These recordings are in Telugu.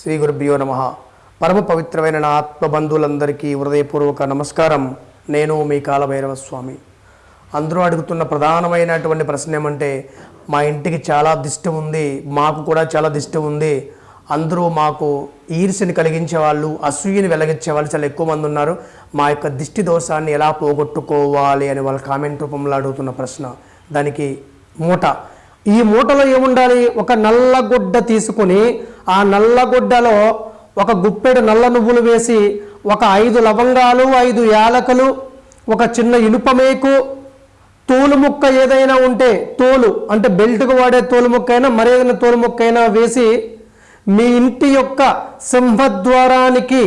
శ్రీ గురుభ్యో నమ. పరమ పవిత్రమైన నా ఆత్మబంధువులందరికీ హృదయపూర్వక నమస్కారం. నేను మీ కాలభైరవ స్వామి అందరూ అడుగుతున్న ప్రధానమైనటువంటి ప్రశ్న ఏమంటే మా ఇంటికి చాలా దిష్టి ఉంది మాకు కూడా చాలా దిష్టి ఉంది. అందరూ మాకు ఈర్ష్యని కలిగించే వాళ్ళు అసూయని వెలగించే వాళ్ళు చాలా ఎక్కువ మంది ఉన్నారు. మా యొక్క దిష్టి దోషాన్ని ఎలా పోగొట్టుకోవాలి అని వాళ్ళ కామెంట్ రూపంలో అడుగుతున్న ప్రశ్న. దానికి మూట. ఈ మూటలో ఏముండాలి? ఒక నల్లగుడ్డ తీసుకుని ఆ నల్లగుడ్డలో ఒక గుప్పెడు నల్ల నువ్వులు వేసి ఒక ఐదు లవంగాలు ఐదు యాలకులు ఒక చిన్న ఇనుపమేకు తోలు ముక్క ఏదైనా ఉంటే తోలు అంటే బెల్ట్కు వాడే తోలు ముక్క అయినా మరేదైనా తోలు ముక్క అయినా వేసి మీ ఇంటి యొక్క సింహద్వారానికి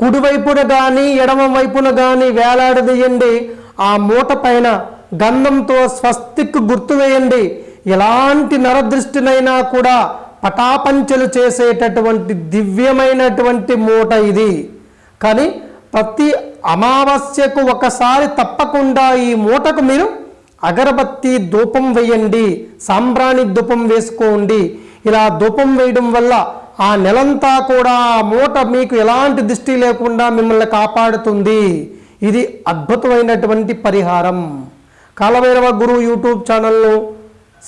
కుడివైపున కానీ ఎడమ వైపున కానీ వేలాడదీయండి. ఆ మూట పైన గంధంతో స్వస్తిక్ గుర్తు వేయండి. ఎలాంటి నరదృష్టినైనా కూడా పటాపంచలు చేసేటటువంటి దివ్యమైనటువంటి మూట ఇది. కానీ ప్రతి అమావాస్యకు ఒకసారి తప్పకుండా ఈ మూటకు మీరు అగరబత్తి ధూపం వేయండి సాంబ్రాణి ధూపం వేసుకోండి. ఇలా ధూపం వేయడం వల్ల ఆ నెలంతా కూడా ఆ మూట మీకు ఎలాంటి దృష్టి లేకుండా మిమ్మల్ని కాపాడుతుంది. ఇది అద్భుతమైనటువంటి పరిహారం. కాలభైరవ గురు యూట్యూబ్ ఛానల్లో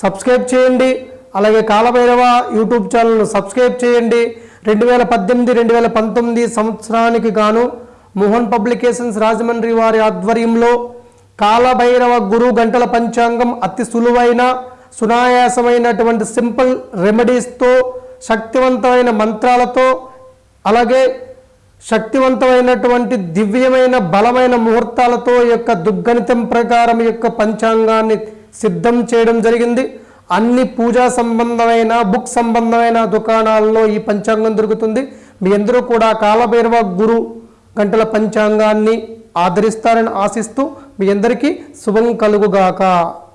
సబ్స్క్రైబ్ చేయండి. అలాగే కాలభైరవ యూట్యూబ్ ఛానల్ను సబ్స్క్రైబ్ చేయండి. రెండు వేల పద్దెనిమిది రెండు వేల పంతొమ్మిది సంవత్సరానికి గాను మోహన్ పబ్లికేషన్స్ రాజమండ్రి వారి ఆధ్వర్యంలో కాలభైరవ గురు గంటల పంచాంగం అతి సులువైన సునాయాసమైనటువంటి సింపుల్ రెమెడీస్తో శక్తివంతమైన మంత్రాలతో అలాగే శక్తివంతమైనటువంటి దివ్యమైన బలమైన ముహూర్తాలతో యొక్క దుర్గణితం ప్రకారం యొక్క పంచాంగాన్ని సిద్ధం చేయడం జరిగింది. అన్ని పూజా సంబంధమైన బుక్ సంబంధమైన దుకాణాల్లో ఈ పంచాంగం దొరుకుతుంది. మీ అందరూ కూడా కాలభైరవ గురు గంటల పంచాంగాన్ని ఆదరిస్తారని ఆశిస్తూ మీ అందరికీ శుభం కలుగుగాక.